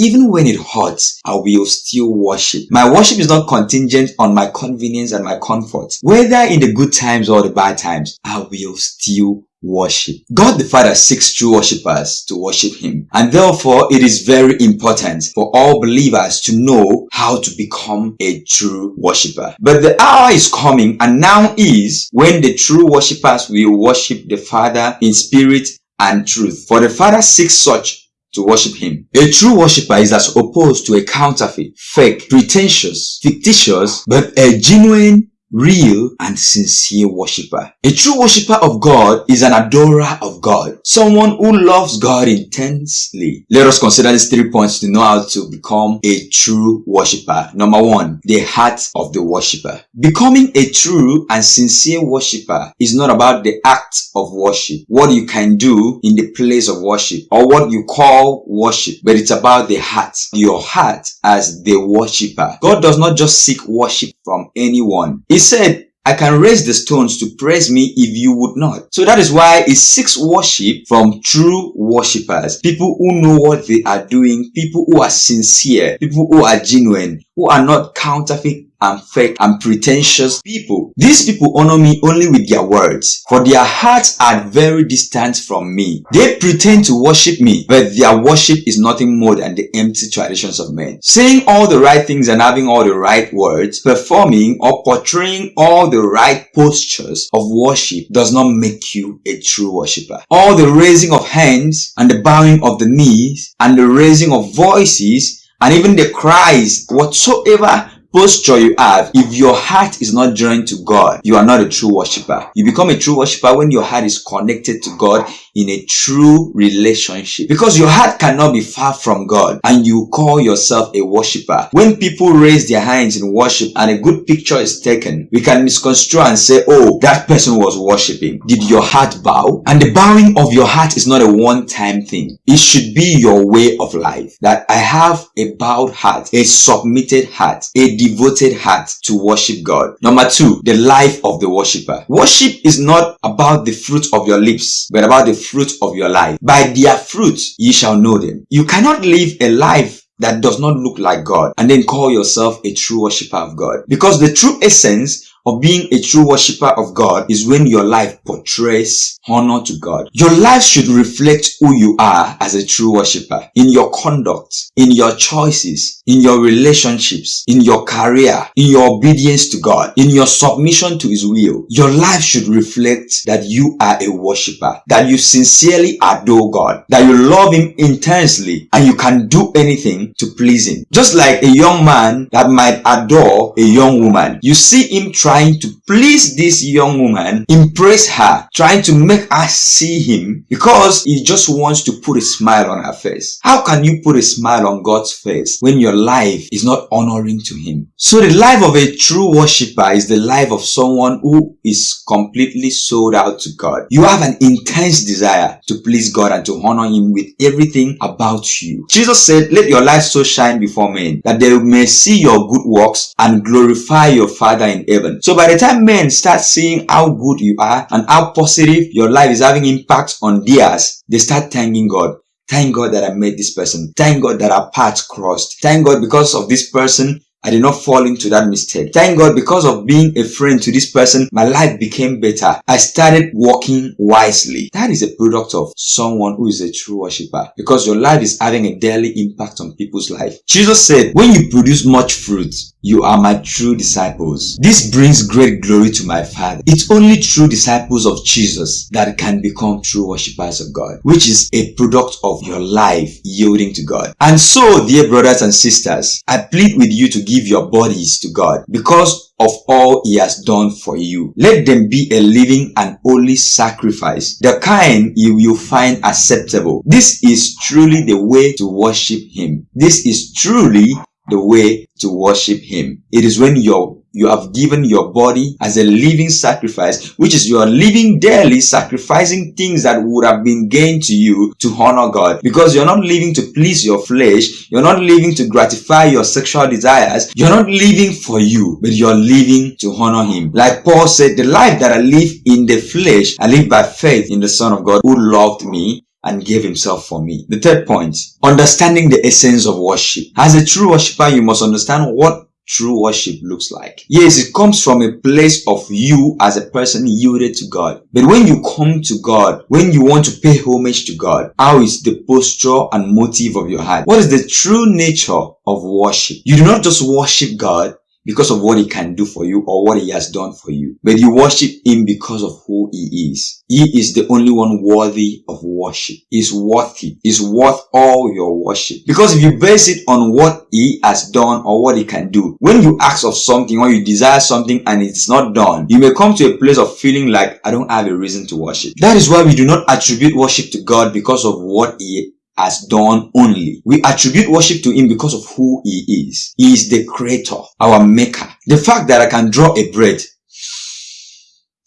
even when it hurts, I will still worship. My worship is not contingent on my convenience and my comfort. Whether in the good times or the bad times, I will still worship. God the Father seeks true worshippers to worship Him. And therefore, it is very important for all believers to know how to become a true worshipper. But the hour is coming and now is when the true worshippers will worship the Father in spirit and truth. For the Father seeks such to worship him. A true worshipper is as opposed to a counterfeit, fake, pretentious, fictitious, but a genuine real and sincere worshiper. A true worshiper of God is an adorer of God, someone who loves God intensely. Let us consider these three points to know how to become a true worshiper. Number one, the heart of the worshiper. Becoming a true and sincere worshiper is not about the act of worship, what you can do in the place of worship, or what you call worship, but it's about the heart, your heart as the worshiper. God does not just seek worship from anyone. He said, I can raise the stones to praise me if you would not. So that is why it seeks worship from true worshippers. People who know what they are doing, people who are sincere, people who are genuine, who are not counterfeit and fake and pretentious people. These people honor me only with their words, for their hearts are very distant from me. They pretend to worship me, but their worship is nothing more than the empty traditions of men. Saying all the right things and having all the right words, performing or portraying all the right postures of worship does not make you a true worshiper. All the raising of hands and the bowing of the knees and the raising of voices and even the cries whatsoever posture you have, if your heart is not joined to God, you are not a true worshiper. You become a true worshiper when your heart is connected to God in a true relationship. Because your heart cannot be far from God and you call yourself a worshiper. When people raise their hands in worship and a good picture is taken, we can misconstrue and say, oh, that person was worshiping. Did your heart bow? And the bowing of your heart is not a one-time thing. It should be your way of life. That I have a bowed heart, a submitted heart, a devoted heart to worship God. Number two, the life of the worshiper. Worship is not about the fruit of your lips, but about the fruit of your life. By their fruit ye shall know them. You cannot live a life that does not look like God and then call yourself a true worshiper of God. Because the true essence of being a true worshiper of God is when your life portrays honor to God. Your life should reflect who you are as a true worshiper in your conduct, in your choices, in your relationships, in your career, in your obedience to God, in your submission to His will. Your life should reflect that you are a worshiper, that you sincerely adore God, that you love Him intensely, and you can do anything to please Him. Just like a young man that might adore a young woman, you see him try trying to please this young woman, impress her, trying to make her see him because he just wants to put a smile on her face. How can you put a smile on God's face when your life is not honoring to him? So the life of a true worshiper is the life of someone who is completely sold out to God. You have an intense desire to please God and to honor him with everything about you. Jesus said, let your light so shine before men that they may see your good works and glorify your Father in heaven. So by the time men start seeing how good you are and how positive your life is having impact on theirs, they start thanking God. Thank God that I met this person. Thank God that our paths crossed. Thank God because of this person, I did not fall into that mistake. Thank God because of being a friend to this person, my life became better. I started walking wisely. That is a product of someone who is a true worshiper because your life is having a daily impact on people's life. Jesus said, when you produce much fruit, you are my true disciples. This brings great glory to my Father. It's only true disciples of Jesus that can become true worshippers of God, which is a product of your life yielding to God. And so, dear brothers and sisters, I plead with you to give your bodies to God because of all he has done for you. Let them be a living and holy sacrifice, the kind you will find acceptable. This is truly the way to worship him. This is truly the way to worship him. It is when you're you have given your body as a living sacrifice, which is you are living daily, sacrificing things that would have been gained to you to honor God. Because you're not living to please your flesh, you're not living to gratify your sexual desires, you're not living for you, but you're living to honor Him. Like Paul said, the life that I live in the flesh, I live by faith in the Son of God who loved me and gave himself for me. The third point, understanding the essence of worship. As a true worshiper, you must understand what true worship looks like. Yes, it comes from a place of you as a person yielded to God. But when you come to God, when you want to pay homage to God, how is the posture and motive of your heart? What is the true nature of worship? You do not just worship God, because of what he can do for you or what he has done for you. But you worship him because of who he is. He is the only one worthy of worship. He's worthy. He's worth all your worship. Because if you base it on what he has done or what he can do, when you ask of something or you desire something and it's not done, you may come to a place of feeling like, I don't have a reason to worship. That is why we do not attribute worship to God because of what he has done only. We attribute worship to him because of who he is. He is the creator, our maker. The fact that I can draw a bread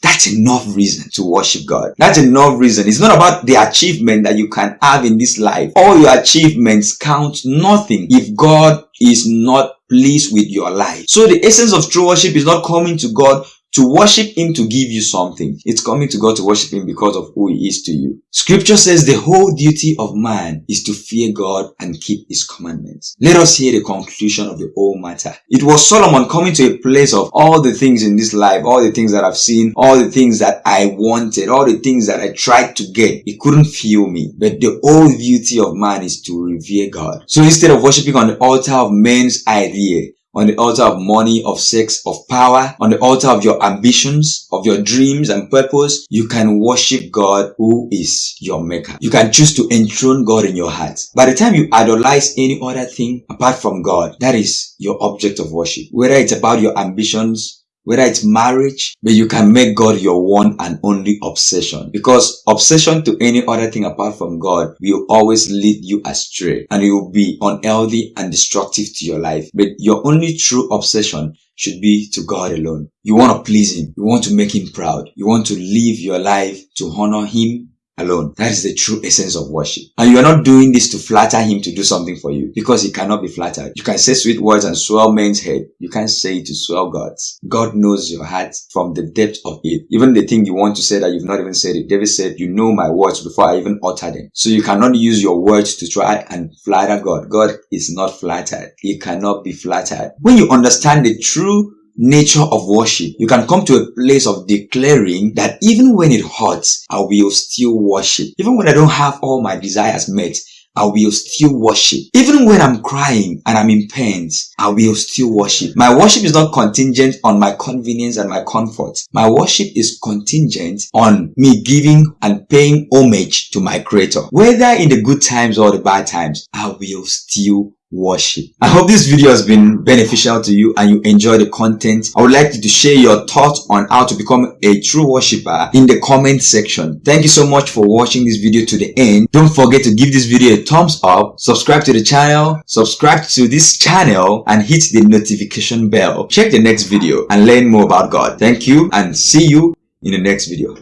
that's enough reason to worship God. That's enough reason. It's not about the achievement that you can have in this life. All your achievements count nothing if God is not pleased with your life. So the essence of true worship is not coming to God to worship him to give you something. It's coming to God to worship him because of who he is to you. Scripture says the whole duty of man is to fear God and keep his commandments. Let us hear the conclusion of the whole matter. It was Solomon coming to a place of all the things in this life, all the things that I've seen, all the things that I wanted, all the things that I tried to get. It couldn't fill me. But the whole duty of man is to revere God. So instead of worshiping on the altar of men's idea, on the altar of money, of sex, of power, on the altar of your ambitions, of your dreams and purpose, you can worship God who is your maker. You can choose to enthrone God in your heart. By the time you idolize any other thing apart from God, that is your object of worship. Whether it's about your ambitions, whether it's marriage, but you can make God your one and only obsession. Because obsession to any other thing apart from God will always lead you astray and it will be unhealthy and destructive to your life. But your only true obsession should be to God alone. You want to please Him. You want to make Him proud. You want to live your life to honor Him alone. That is the true essence of worship. And you are not doing this to flatter him to do something for you because he cannot be flattered. You can say sweet words and swell men's head. You can't say it to swell God's. God knows your heart from the depth of it. Even the thing you want to say that you've not even said it. David said, you know my words before I even utter them. So you cannot use your words to try and flatter God. God is not flattered. He cannot be flattered. When you understand the true nature of worship, you can come to a place of declaring that even when it hurts, I will still worship. Even when I don't have all my desires met, I will still worship. Even when I'm crying and I'm in pains, I will still worship. My worship is not contingent on my convenience and my comfort. My worship is contingent on me giving and paying homage to my creator. Whether in the good times or the bad times, I will still worship. I hope this video has been beneficial to you and you enjoy the content. I would like you to share your thoughts on how to become a true worshiper in the comment section. Thank you so much for watching this video to the end. Don't forget to give this video a thumbs up, subscribe to the channel, subscribe to this channel and hit the notification bell. Check the next video and learn more about God. Thank you and see you in the next video.